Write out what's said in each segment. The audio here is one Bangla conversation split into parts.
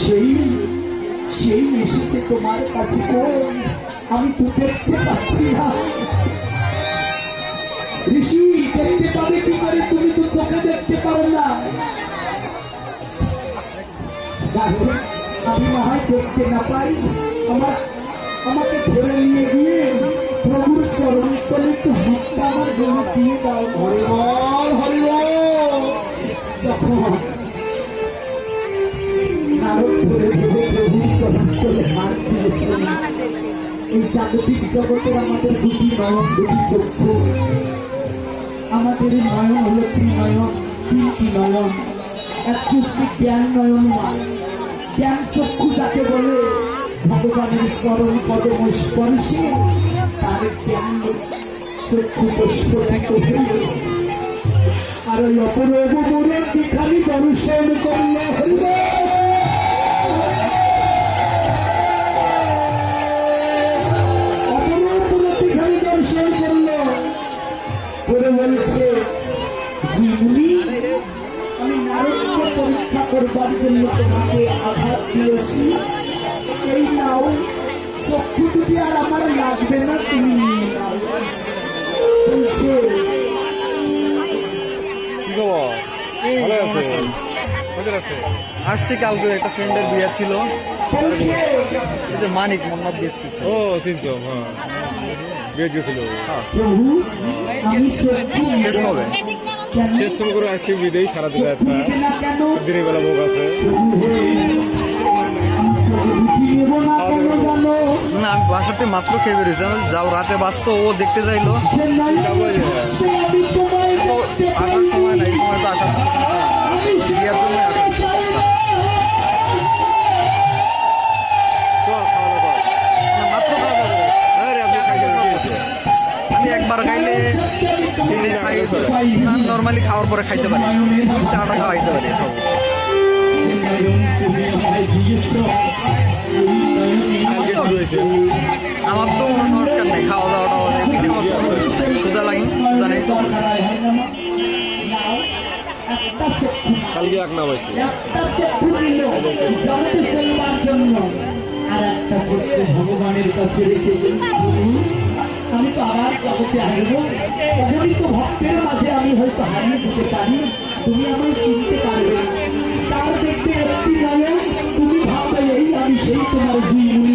সেই সেই এসেছে তোমার কাছে আমি তো দেখতে পাচ্ছি না। ঋষি দেখতে পাবে কি করে? তুমি তো চোখে দেখতে পারো না। আমি হয় দেখতে না পাই। আমার আমাকে ধরে নিয়ে গিয়ে প্রভুর চরণ তলে একটু হাতটা আমার জন্য দিয়ে দাও। হরিবল হরিবল। যখন এই জাগতিক জগতের আমাদের দুটি নয়ন চক্ষু আমাদের এই নয়ন হলো ত্রিনয়ন তিনটি নয়ন একটি হচ্ছে জ্ঞান নয়ন জ্ঞান চক্ষু যাকে বলে ভগবানের স্মরণ পদম স্পর্শে তার জ্ঞান চক্ষু প্রস্ফুটিত হইল আর ওই অপরূপ দর্শন করলে হইল বলছে জিমনি আমি নারদকে পরীক্ষা করবার জন্য তোমাকে আঘাত দিয়েছি এই নাও চক্ষু দুটি আর আমার লাগবে না তুমি বলছে আসছে কালকে একটা ফ্রেন্ডের বিয়ে ছিল মানিক মোহাম্মদ ও চিনছো হ্যাঁ। গেছিল। শেষ কবে শেষ তুমি করে আসছি বিদেই সারা দিন দিনের বেলা ভোগ আছে না কেন জানো না আমি বাসাতে মাত্র খেয়ে বেরিয়েছি। আমি যাও রাতে বাঁচতো ও দেখতে চাইলো। নাই আসার সময় না এই সময় তো আসার একবার খাইলে তিন দিন খাই না নর্মালি খাওয়ার পরে খাইতে পারি। চাটা খাওয়াইতে পারি। শুরু হয়েছে আমার তো কোনো সংস্কার নেই। খাওয়া দাওয়াটা ক্ষুদা লাগে ক্ষুদা নেই। কালকে এক নাম হয়েছে। আর একটা ভগবানের কাছে রেখে। আমি তো আবার জগতে আসব। অগণিত ভক্তের মাঝে আমি হয়তো হারিয়ে যেতে পারি। তুমি আমায় চিনতে পারবে যার দেখবে একটি নয়ন তুমি ভাববে এই আমি সেই তোমার জীবনী।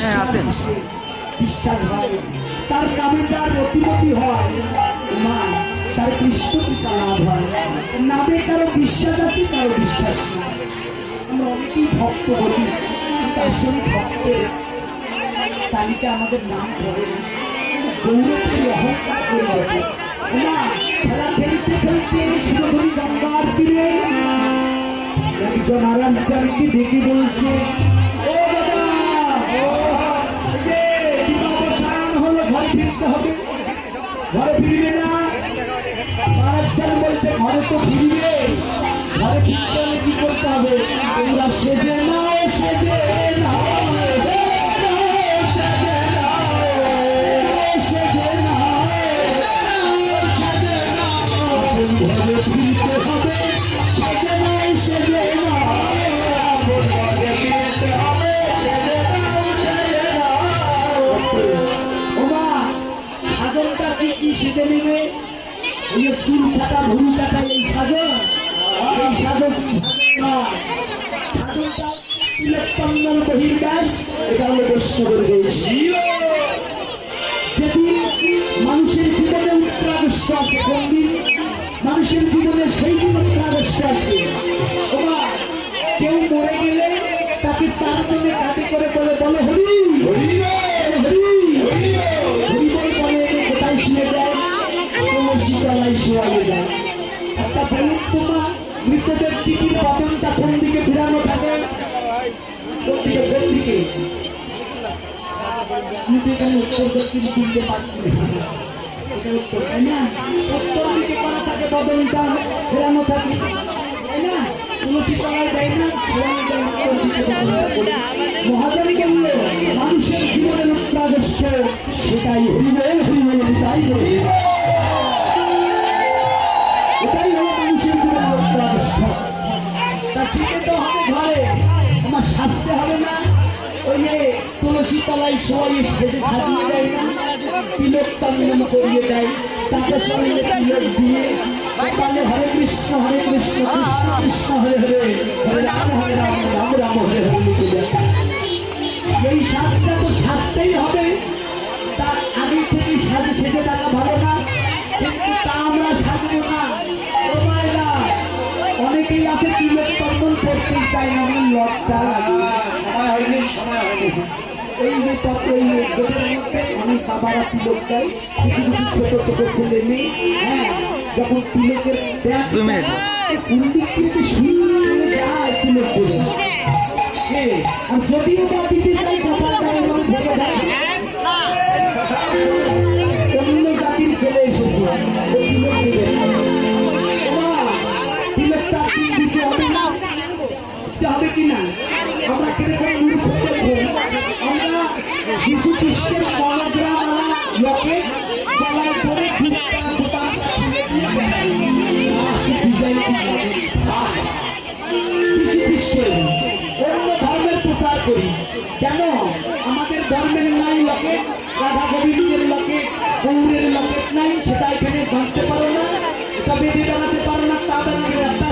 হ্যাঁ, হয় তার কামে তার অতিমতি হয়। মা তার কৃষ্ণ লাভ হয়। নামে কারও বিশ্বাস আছে, কারও বিশ্বাস নাই। আমরা অনেকেই ভক্ত বলি ভক্তের তালিকা আমাদের নাম না। অহংকার করে না, খেলা খেলতে খেলতে শিরোধরি গঙ্গার একজন বলছে, ও দাদা, ও ফিরতে হবে। ঘরে তো ফিরবে ঘরে ফিরতে হলে কি করতে হবে? তোমরা সেজে নাও সেজে নাও ফিরতে হবে সেজে নাও, সেজে চুল ছাটা ভুল কাটা এই সাধন এই সাধন সাধন না? সাধনটা তিলোত্তমর বহির্বাস এটা হলো বৈষ্ণবের মৃতদের টিকির বাদনটা কোন দিকে ফিরানো থাকে। কোন দিকে কোন দিকে এখানে উত্তর দক্ষিণ শুনতে পাচ্ছি উত্তর। তাই না? উত্তর দিকে করা থাকে বদলটা ফেরানো থাকে। তাই না? তুলসী তলায় যায় না? ফেরানো যায় উত্তর দিকে মহাজন বললে মানুষের জীবনের উত্তরাদর্শ সেটাই হরিবল হরিবল তাই তুলসী তলায় সবাই সেজে সাজিয়ে দেয়। তিলক চন্দন করিয়ে দেয়। তারপর সঙ্গে তিলক দিয়ে তাহলে হরে কৃষ্ণ হরে কৃষ্ণ কৃষ্ণ কৃষ্ণ, হরে হরে হরে রাম হরে রাম রাম রাম, হরে হরে লিখে দেয় এই সাজটা তো সাজতেই হবে। তার আগে থেকে সাজে সেজে থাকা ভালো না। কিন্তু তা আমরা সাজবো না। অনেকেই আছে তিলক তর্পণ করতেই চায় না লজ্জা লাগে। সময় হয়নি সময় হয়নি। এই যে এই গোটের মধ্যে অনেক বাবারা তিলক দেয় কিছু কিছু ছোট ছোট ছেলে মেয়ে হ্যাঁ যখন তিলকের দেখ দুই মিনিট। কুন্ডিক কিন্তু সুন্দর যায় তিলক করে আর যদিও বা দিতে চাই সকালটা এমন ভেবে দেয় অন্য জাতির ছেলে এসেছে তিলক দেবে তিলকটা তিন হবে না হবে কি আমরা কীরকম কেন? আমাদের ধর্মের নাই লোকে রাধা গোবিন্দের লোকে গৌরের লোকে নাই সেটা এখানে জানতে পারো না এটা বেঁধে বানাতে পারো না তা বানাতে একটা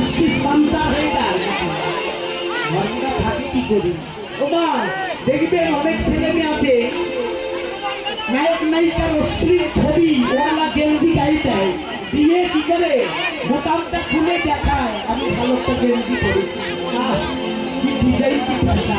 হয়ে যায়। থাকে কি করি? ও মা দেখবেন অনেক ছেলে মেয়ে আছে নায়ক নায়িকার অশ্লীল ছবি ওয়ালা গেঞ্জি গায়ে দেয় দিয়ে কি করে? বোতামটা খুলে দেখায় আমি ভালো একটা গেঞ্জি আহ, কি ডিজাইন কি ভাষা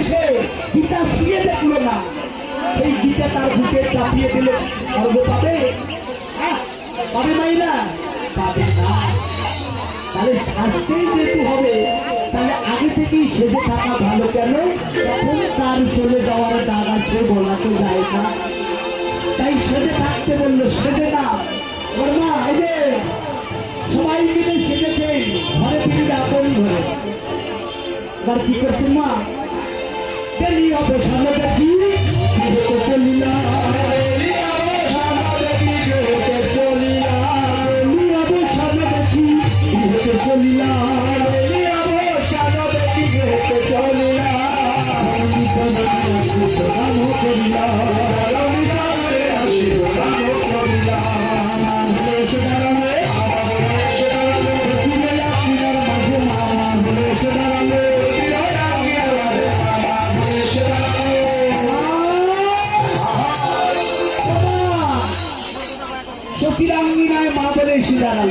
গীতা ছুঁয়ে দেখল না। সেই গীতা তার বুকে চাপিয়ে দিলে পাবে পাবে মাইনা? পাবে না। তাহলে শাস্তেই যেহেতু হবে, তাহলে আগে থেকেই সেজে থাকা ভালো কেন? তখন তার চলে যাওয়ার দাগ আছে বলা তো যায় না। তাই সেজে থাকতে বলল, সেজে না। ওর মা সবাই মিলে সেজেছে, ঘরে ফিরবে আপন ঘরে। এবার কি করছে মা? দেরি অবসান দেখি গৃহতে চলিলা দেরি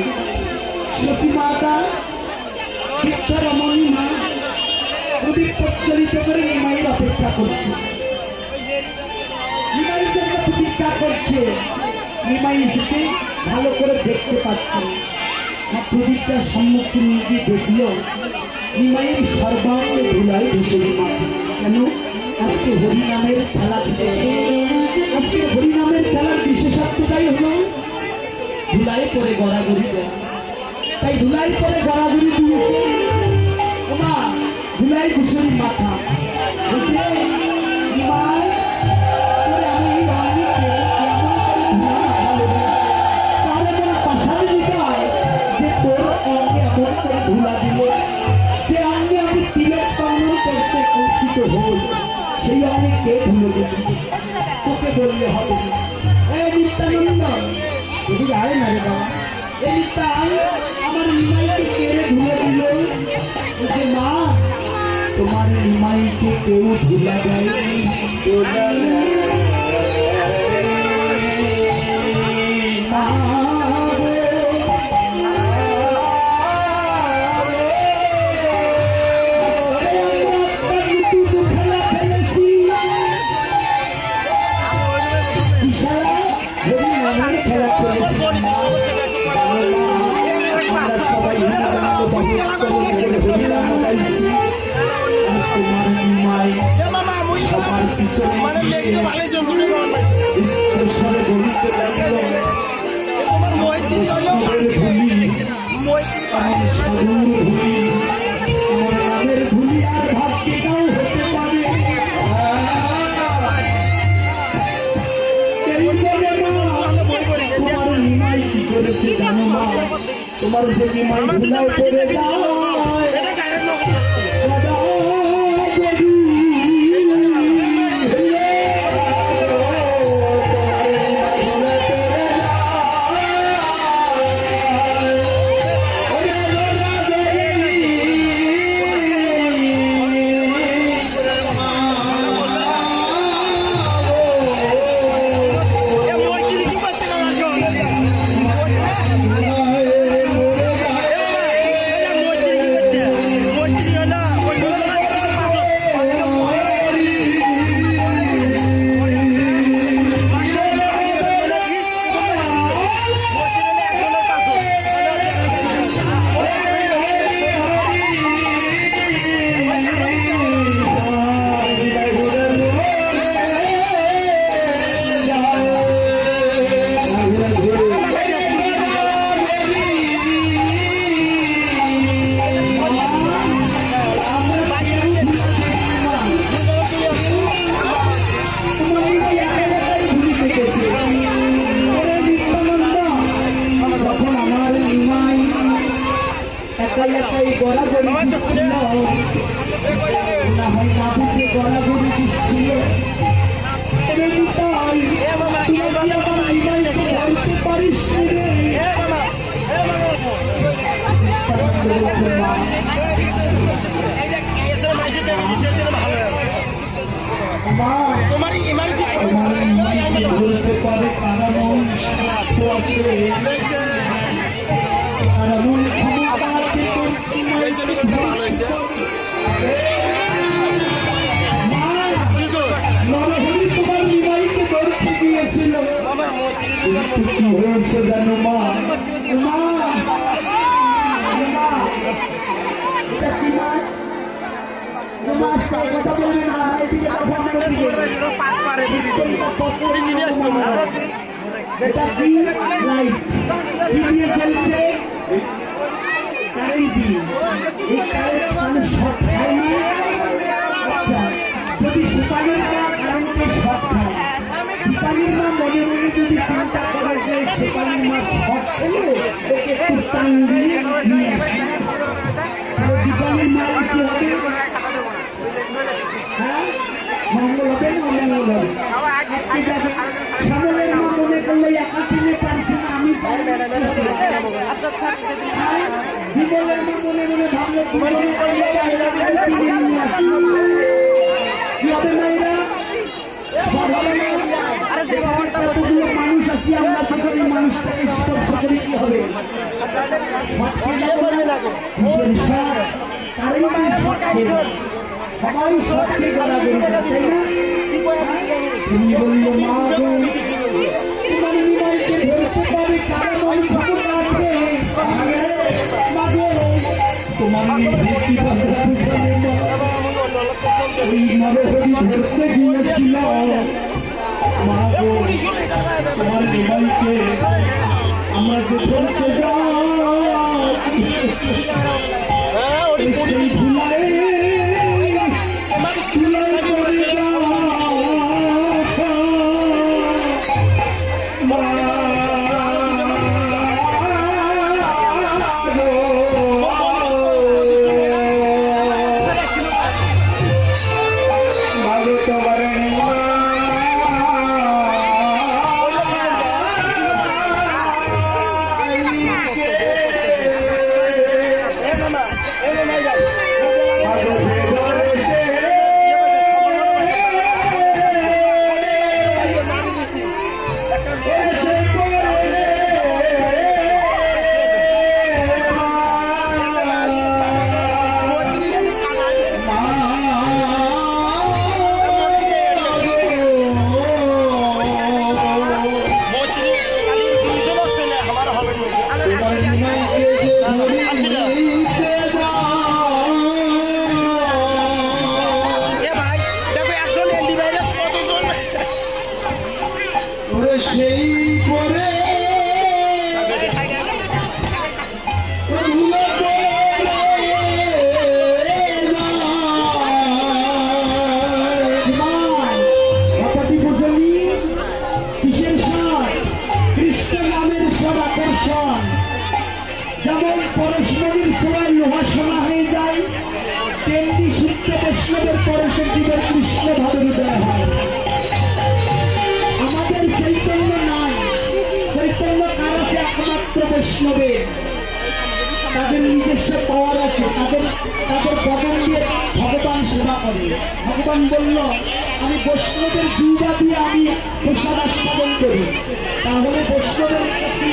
এসে দাঁড়াল সতী মাতা বৃদ্ধরমণী মা প্রদীপ প্রজ্বলিত করে নিমাইয়ের অপেক্ষা করছে। নিমাইয়ের জন্য প্রতীক্ষা ভালো করে দেখতে পাচ্ছে। আর প্রদীপটার সম্মুখে নিয়ে গিয়ে দেখল, নিমাইয়ের সর্বাঙ্গ ধুলায় ভেসে মাথা কেন? আজকে হরিনামের খেলা দিতেছে আজকে হরিনামের খেলার বিশেষত্বটাই হলো ধুলাই করে গড়াগড়ি তাই ধুলাই করে গড়াগড়ি দিয়েছে। ওমা ধুলাই কুসুরি মাথা। নিমাইকে কেউ ধুলা দেয়নি ধুলা দেয়নি। মা গো। রঙের খেলা খেলেছিলাম মা। আমরা সবাই হিন্দু হরিনাম গাইছি তোমার নিমাই সবার পিছনে গিয়ে ঈশ্বরে বলিতে ভূমি আমার সাধুর ভূমি আমার নামের ভূমি আর ভাবটিটাও হতে পারে। এই বলে মা, তোমার নিমাই কি করেছে জানো মা? তোমার যে নিমাই ভুলায় পড়ে যায় আছে তোর নিমাইকে ধরতে মা, নরহরি তোমার নিমাইকে ধরতে গিয়েছিল কিন্তু কি হয়েছে জানো মা মা, যদি সুপারির মা কারেন্টে শর্ট খায় সুপারির মা মনে মনে যদি চিন্তা করে যে সুপারির মা শর্ট খেলে ওকে দিয়ে আসে দীপালির মা মঙ্গল হবে অমঙ্গল হবে আজকে যাবে সামনের মা করলে একা কিনে পারছে না আমি পারব না। বিমলের মা ভাবলো বিমলের করলে বাইরে বাইরে কিনে নিয়ে আসি। কি হবে না এরা? সব হবে না? কতগুলো মানুষ আছি আমরা তো এই মানুষটাকে স্পর্শ করে কি হবে সব খেয়ে সবাই সবকে গড়াগড়ি করে, তাই না তুমি বলল মা গো তোমার নিমাইকে ধরতে পারে কারণ তোমার নিভৃতি বাঁচাতে জানে মা যে ধরতে যাই। বৈষ্ণবের তাদের নিজস্ব পাওয়ার আছে। তাদের তাদের বদন দিয়ে ভগবান সেবা করে। ভগবান বলল, আমি বৈষ্ণবের জিহ্বা দিয়ে আমি প্রসাদ আস্বাদন করি। তাহলে বৈষ্ণবের কি?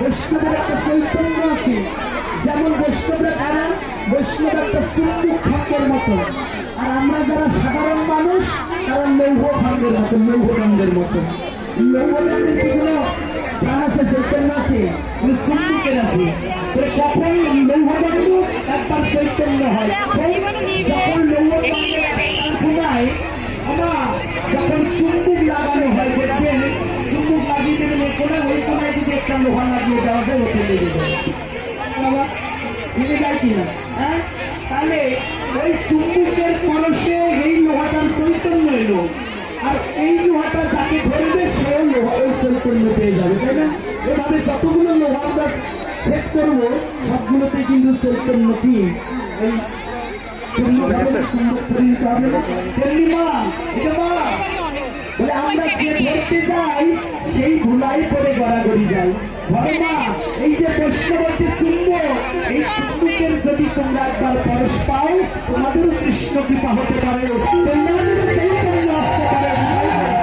বৈষ্ণবের একটা চৈতন্য আছে। যেমন বৈষ্ণবের কারণ বৈষ্ণব একটা চুম্বুক খণ্ডের মতো। আর আমরা যারা সাধারণ মানুষ, তারা লৌহ খণ্ডের মতো, লৌহ খণ্ডের মতো। লৌহ প্রাণ আছে চৈতন্য আছে ওই চুম্বুকের আছে কখন লৌহদণ্ড একবার চৈতন্য হয় যখন লৌহ ঘুমায় আমার যখন চুম্বুক লাগানো হয় দেখবেন চুম্বুক লাগিয়ে দেবেন কোনায় ওই কোনায় যদি একটা লোহা লাগিয়ে দেওয়া ওকে লেগে যাবে বাবা বুঝে যায় কিনা আর এই লোহাটা যাকে ধরবে, সেও লোহা ওই চৈতন্য পেয়ে যাবে, তাই না? এভাবে যতগুলো লোহা আমরা সেট করব সবগুলোতে কিন্তু চৈতন্য কি? এই আমরা যে যাই সেই ধুলাই পরে গড়াগড়ি যাই। ধর্মা এই যে বৈষ্ণবের যে এই চুম্বকের যদি তোমরা একবার পরশ পাও তোমাদেরও কৃষ্ণ কৃপা হতে পারে। আসতে পারে।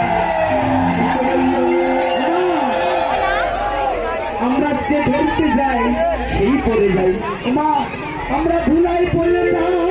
যে ধরতে যাই সেই পড়ে যাই। মা আমরা ধুলাই পড়লে যাই।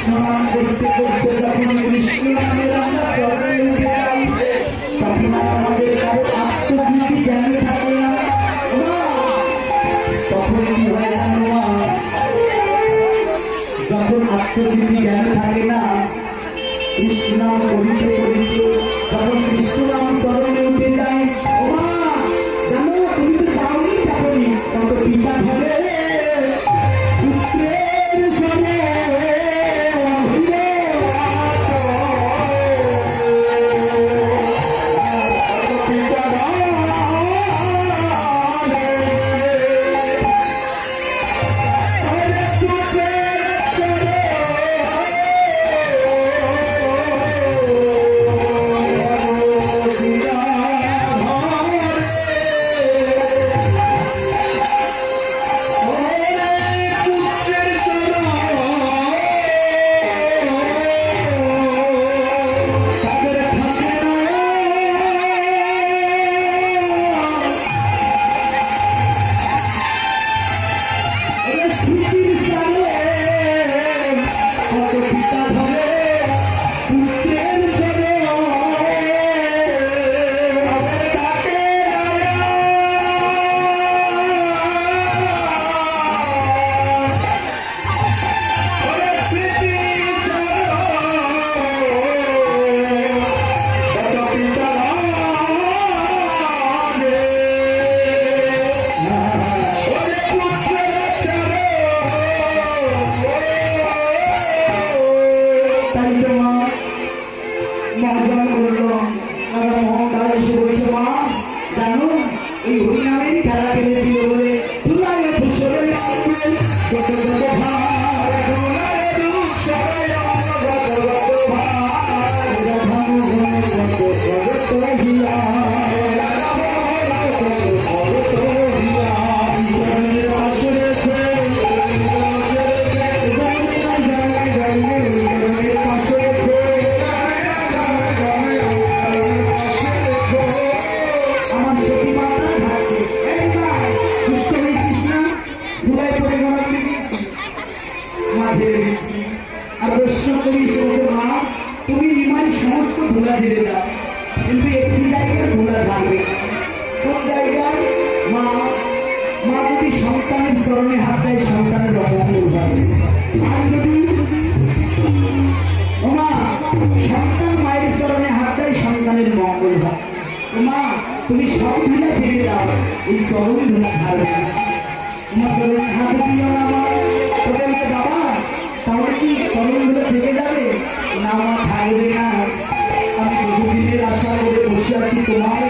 কৃষ্ণ নাম করতে করতে যখন তুমি সব ধুলা ছেড়ে দাও এই চরণ ধুলা ছাড়বে তোমার চরণে হাত দিও না মা বলতে, বাবা তাহলে কি সরুন ধুলা থেকে যাবে? না মা থাকবে না। আমি বহুদিনের আশা করে বসে আছি তোমার